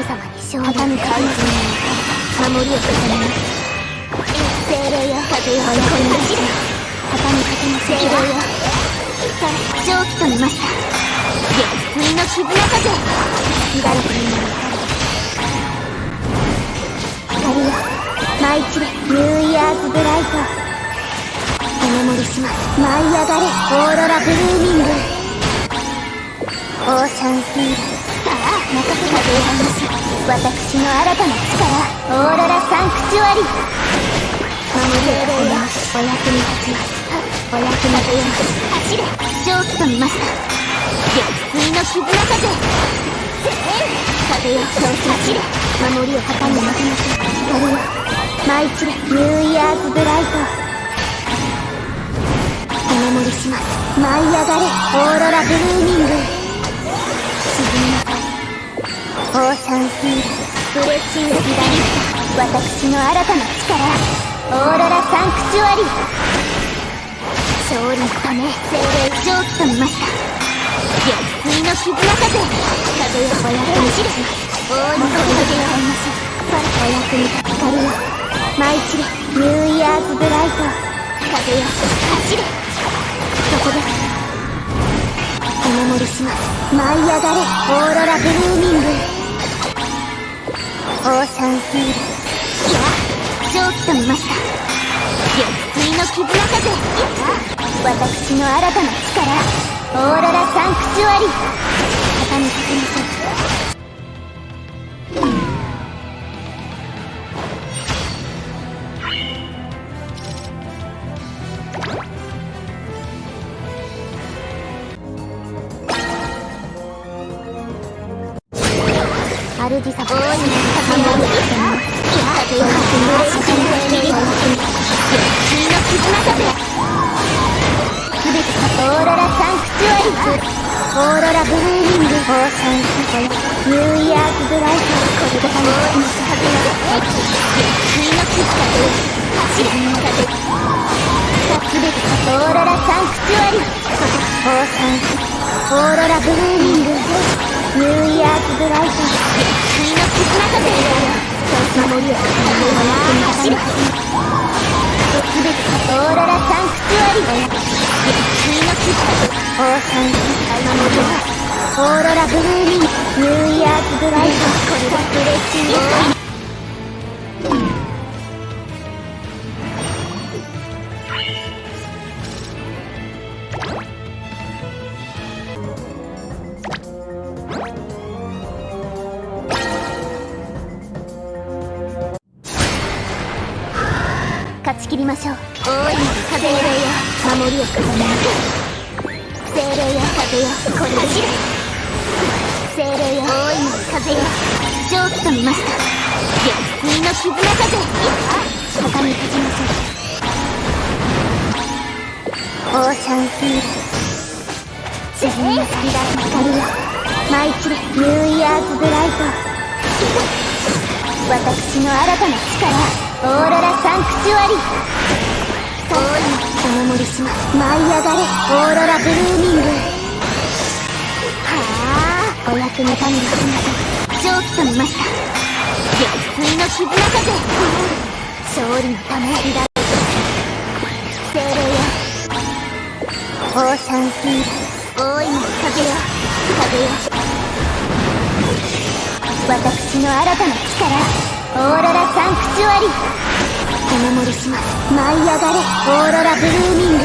様に勝利畳む怪人の守りを固めます精霊よ風よこに走れ畳みかけの精霊よ蒸気と見ました月水の絆風乱れてみな光よ舞い散れニューイヤーズブライトお守りします舞い上がれオーロラブルーミングオーシャンフィールさあ任せてございます私の新たな力オーロラサンクチュアリ守りを込めますお役に立ちますお役に立ちます走れ蒸気と見ました月水の絆風風よそう走れ守りを旗に負けません光よ舞い散れニューイヤーズブライトお守りします舞い上がれオーロラブルーミオーシャンフィールブレッシング左私の新たな力オーロラサンクチュアリ勝利のため精霊蒸気と見ました月水の絆風風よお役に立ち大いに声かけられましょうお役に立つ光よ舞い散れニューイヤーズブライト風よ走れそこですお守り。します舞い上がれオーロラブルーミングオーシャンヒール。いや蒸気と見ました緑水の絆風私の新たな力。オーロラサンクチュアリ。ー主様大いに高め上げてみますいや風を吐くのらしくに月水の絆風すべてオーロラサンクチュアリオーロラブルーミングオーシャンファイニューイヤーズブライトこれで神の風が月水の絆風走れ風すべてオーロラサンクチュアリオーシャンフオーロラブルーミングニューイヤーズブライト走れすべてオーロラサンクチュアリ月水のキッタオーサン守りオーロラブルーミンニューイヤーズブライトこれは嬉しい勝ち切りましょう。大いなる風よ。守りを固め精霊よ。風よ。これ走れ精霊よ。大いなる風よ。蒸気と見ました月水の絆風畳みかけましょうオーシャンフィール沈みなさい光よ。舞い散れニューイヤーズブライト私の新たな力オーロラサンクチュアリ。大いお守りします。舞い上がれオーロラブルーミング。はあお役に立てにしましょう蒸気と見ました。月水の絆風勝利のため乱れ精霊よ。オーシャンフィール大いなる風よ風よ私の新たな力。オーロラサンクチュアリ。お守りします。舞い上がれオーロラブルーミング。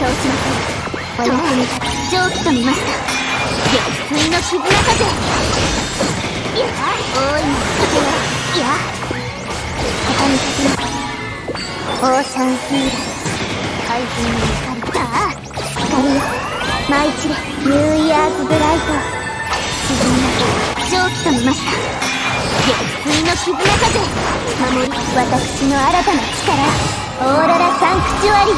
倒しませんお役に立つ蒸気と見ました。月水の絆風いや大いな風よいや畳みかけますオーシャンフィール海軍の光ああ光よ。舞い散れ。ニューイヤーズブライト。沈みなさい蒸気と見ました。絆風守り私の新たな力オーロラサンクチュアリー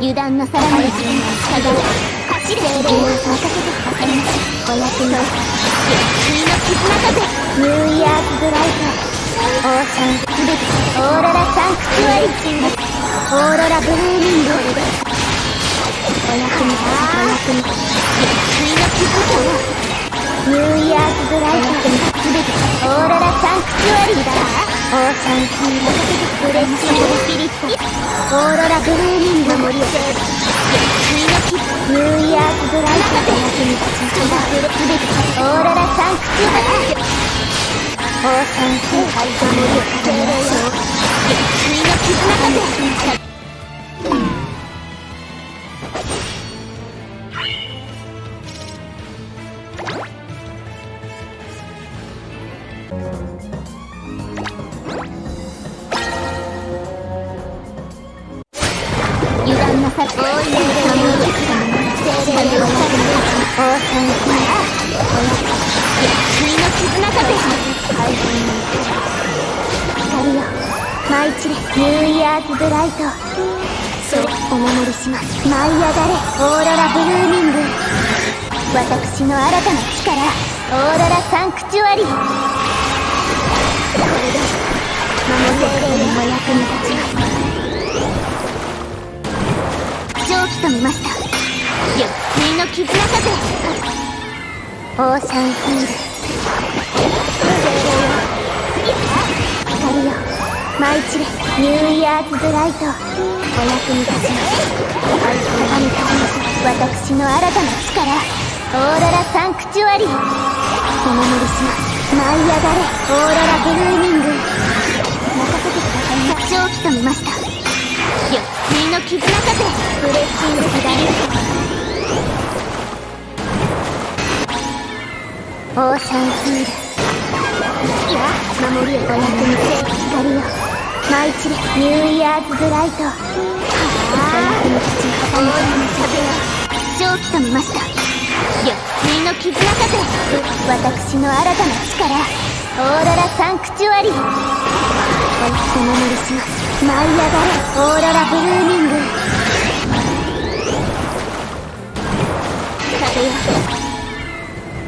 油断なさらない自分が従うちで任せてくださいませお役に君の絆風ニューイヤーズブライトオーシャンすべてオーロラサンクチュアリオーロラブルーミングお役にお役に君の絆風ニューイヤーズブライトすべてオーロラサンクチュアリーだオーシャンヒーローブレッシングスピリットオーロラブルーミング森をセーブニューイヤーズブライトで役に立ちオーシャンニューイヤーズブライト。それお守りします舞い上がれオーロラブルーミング。私の新たな力オーロラサンクチュアリ。ーこれで守り精霊にも役に立ちます。蒸気と見ました。ゆっくりの絆風オーシャンヒール。舞い散れニューイヤーズブライトお役に立ちます神々私の新たな力オーロラサンクチュアリーお守りします舞い上がれオーロラブルーミング任せてくださいな蒸気と見ましたゆっくりの絆風ブレッシングスダリオーシャンヒールいや守りをお役に立て光よ舞い散れニューイヤーズブライト。はあお役に立ちオー。ラの風よ蒸気と見ました。ゆっくりの絆風私の新たな力オーロラサンクチュアリー。お守りします舞い上がれオーロラブルーミング。風よ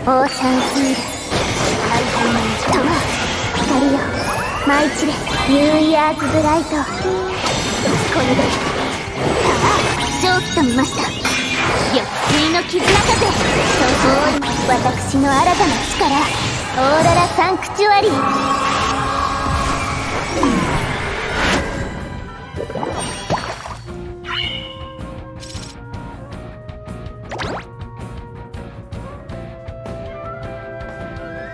オーシャンヒール。舞い散れニューイヤーズブライト。これで。さあ蒸気と見ました。ゆっくりの絆風そう。私の新たな力。オーロラサンクチュアリー。